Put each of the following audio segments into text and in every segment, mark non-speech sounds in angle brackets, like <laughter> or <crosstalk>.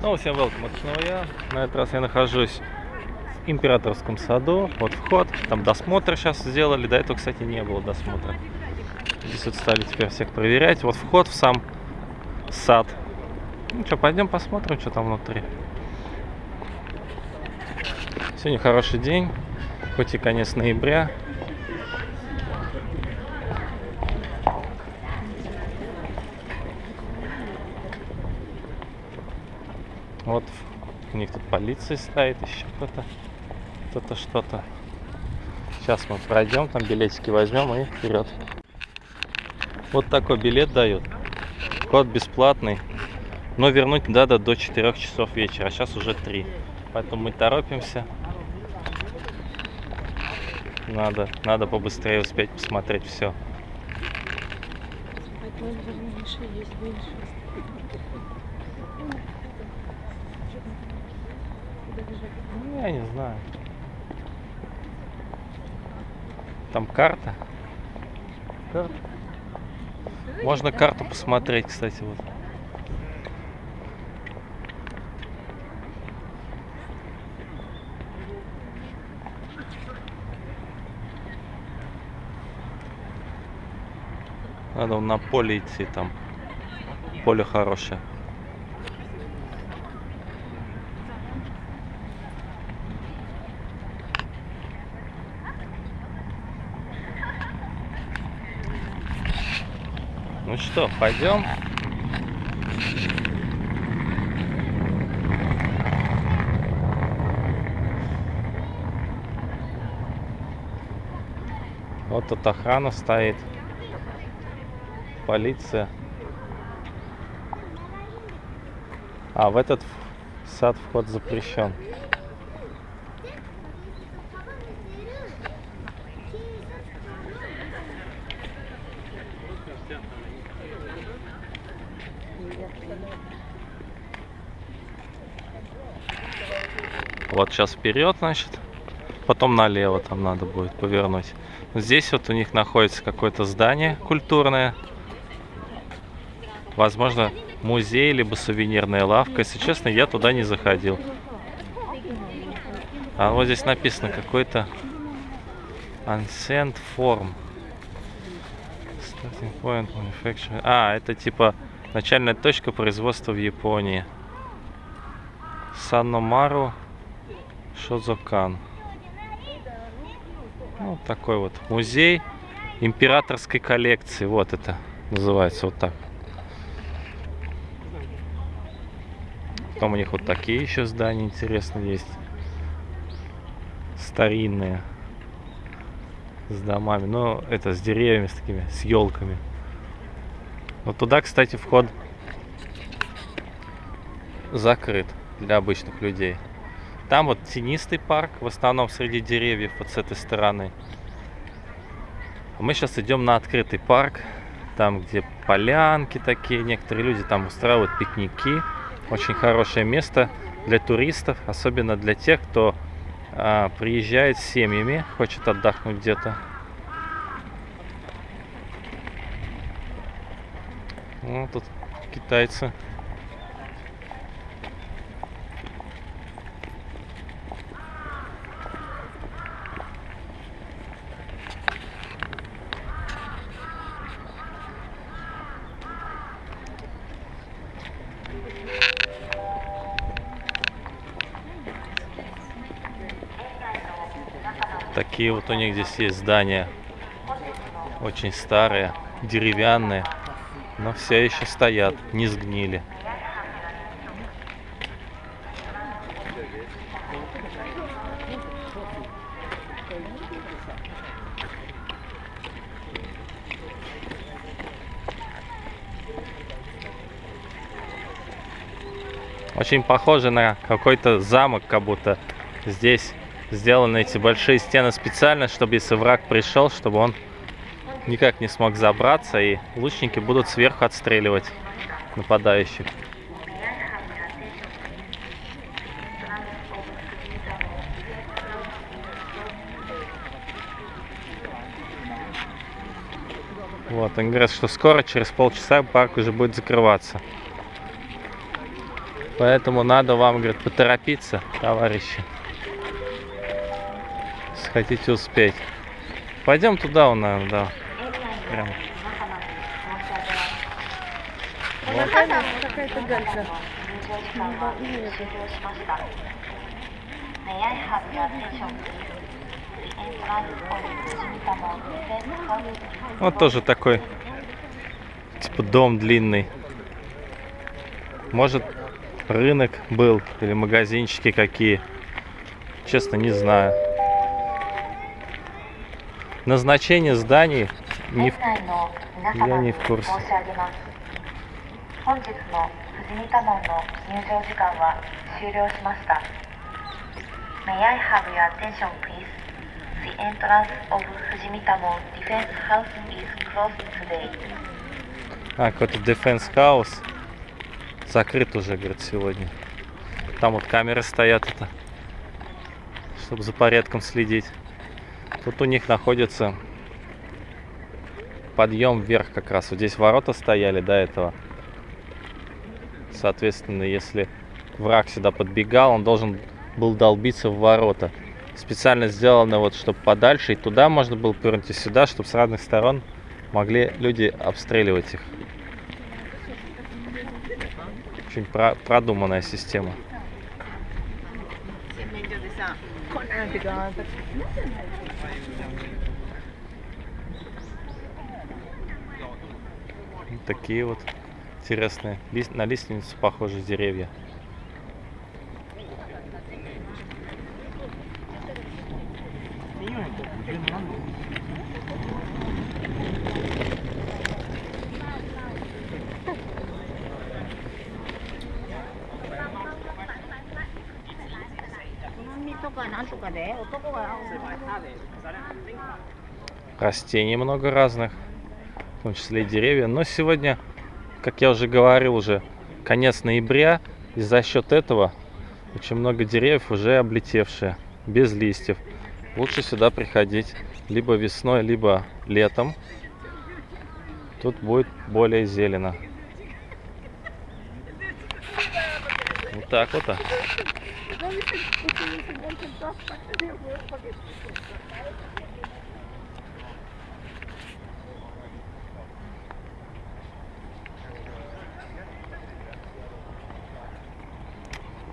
Снова всем welcome, это снова я. На этот раз я нахожусь в Императорском саду. Вот вход, там досмотр сейчас сделали. До этого, кстати, не было досмотра. Здесь вот стали теперь всех проверять. Вот вход в сам сад. Ну что, пойдем посмотрим, что там внутри. Сегодня хороший день, хоть и конец ноября. Вот у них тут полиция стоит, еще кто-то, кто-то что-то. Сейчас мы пройдем, там билетики возьмем и вперед. Вот такой билет дают. Вход бесплатный. Но вернуть надо до 4 часов вечера, а сейчас уже 3. Поэтому мы торопимся. Надо, надо побыстрее успеть посмотреть все. Ну, я не знаю. Там карта. Карта. Можно карту посмотреть, кстати, вот. Надо на поле идти там. Поле хорошее. Ну что, пойдем? Вот тут охрана стоит. Полиция. А, в этот сад вход запрещен. Вот сейчас вперед, значит. Потом налево там надо будет повернуть. Здесь вот у них находится какое-то здание культурное. Возможно, музей, либо сувенирная лавка. Если честно, я туда не заходил. А вот здесь написано какой-то Ancient Form. Starting point manufacturing. А, это типа начальная точка производства в Японии. Саномару Шозокан. Ну, вот такой вот музей императорской коллекции. Вот это называется вот так. Потом у них вот такие еще здания интересные есть. Старинные. С домами. Но это с деревьями, с такими, с елками. Вот туда, кстати, вход закрыт для обычных людей. Там вот тенистый парк, в основном среди деревьев, вот с этой стороны. Мы сейчас идем на открытый парк, там где полянки такие, некоторые люди там устраивают пикники. Очень хорошее место для туристов, особенно для тех, кто а, приезжает с семьями, хочет отдохнуть где-то. Ну, тут китайцы. Такие вот у них здесь есть здания. Очень старые, деревянные. Но все еще стоят, не сгнили. Очень похоже на какой-то замок, как будто здесь сделаны эти большие стены специально, чтобы если враг пришел, чтобы он никак не смог забраться, и лучники будут сверху отстреливать нападающих. Вот, они говорят, что скоро, через полчаса, парк уже будет закрываться. Поэтому надо вам, говорит, поторопиться, товарищи. Если хотите успеть. Пойдем туда, наверное, да. Прям. Вот тоже такой, типа дом длинный. Может, рынок был или магазинчики какие. Честно, не знаю. Назначение зданий не в... Я не в курсе. May I have your attention, please? The entrance of Fujimitamo Defense House is closed today. А, какой-то Defense House закрыт уже, говорит, сегодня. Там вот камеры стоят это, чтобы за порядком следить. Тут у них находится подъем вверх как раз. Вот здесь ворота стояли до этого. Соответственно, если враг сюда подбегал, он должен был долбиться в ворота. Специально сделано вот, чтобы подальше, и туда можно было повернуть, и сюда, чтобы с разных сторон могли люди обстреливать их. Очень про- продуманная система. такие вот интересные. На лиственницу похожи деревья. Растений много разных в том числе и деревья. Но сегодня, как я уже говорил, уже конец ноября, и за счет этого очень много деревьев уже облетевшие, без листьев. Лучше сюда приходить либо весной, либо летом. Тут будет более зелено. Вот так вот. а.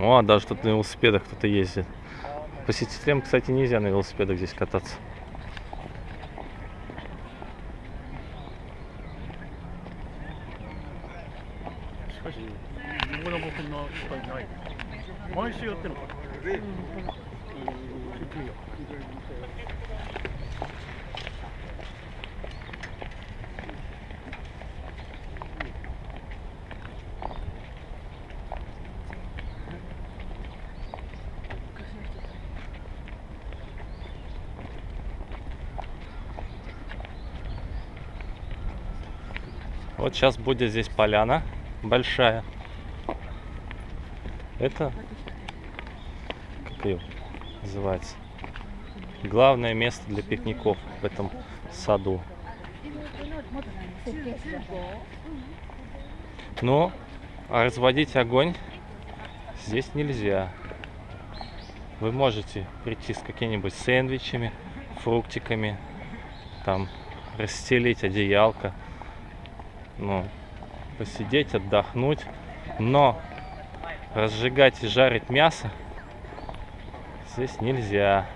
О, даже тут на велосипедах кто-то ездит. Посетителям, кстати, нельзя на велосипедах здесь кататься.「Вот сейчас будет здесь поляна большая. Это как ее называется? Главное место для пикников в этом саду. Но разводить огонь здесь нельзя. Вы можете прийти с какими-нибудь сэндвичами, фруктиками, там расстелить одеялко, ну, посидеть, отдохнуть. Но разжигать и жарить мясо здесь нельзя.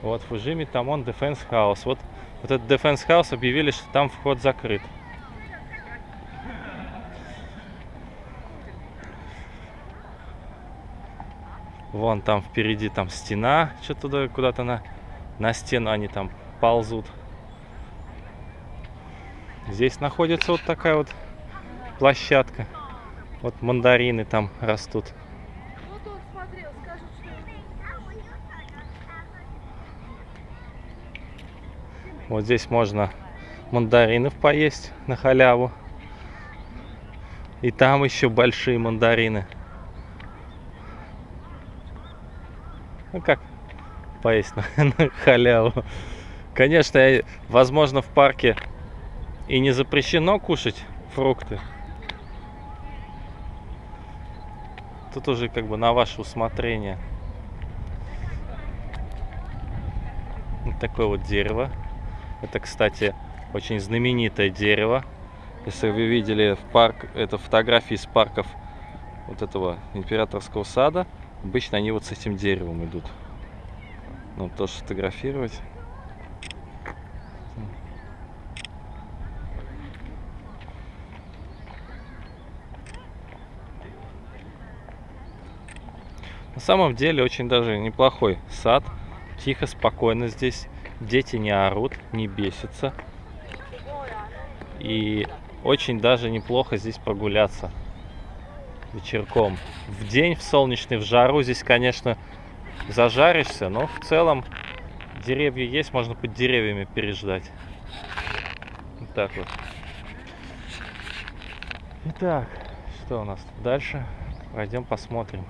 Вот Фужими Тамон Defense House. Вот, вот этот Defense House объявили, что там вход закрыт. Вон там впереди там стена, что туда куда-то на, на стену они там ползут. Здесь находится вот такая вот площадка. Вот мандарины там растут. Вот здесь можно мандаринов поесть на халяву. И там еще большие мандарины. Ну как поесть на, <laughs> на халяву? Конечно, я- возможно, в парке и не запрещено кушать фрукты. Тут уже как бы на ваше усмотрение. Вот такое вот дерево. Это, кстати, очень знаменитое дерево. Если вы видели в парк, это фотографии из парков вот этого императорского сада, обычно они вот с этим деревом идут. Ну, тоже сфотографировать. Самом деле очень даже неплохой сад. Тихо, спокойно здесь. Дети не орут, не бесятся. И очень даже неплохо здесь прогуляться вечерком. В день, в солнечный, в жару здесь, конечно, зажаришься, но в целом деревья есть, можно под деревьями переждать. Вот так вот. Итак, что у нас тут дальше? Пойдем посмотрим.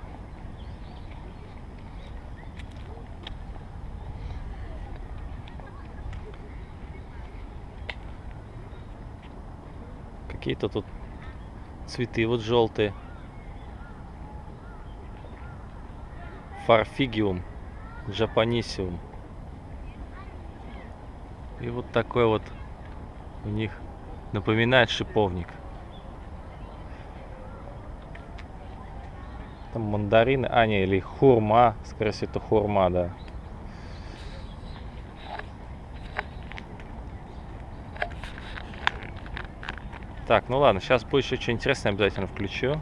Какие-то тут цветы вот желтые. Фарфигиум, джапанисиум. И вот такой вот у них напоминает шиповник. Там мандарины, а не, или хурма, скорее всего это хурма, да. Так, ну ладно, сейчас будет еще что интересное, обязательно включу.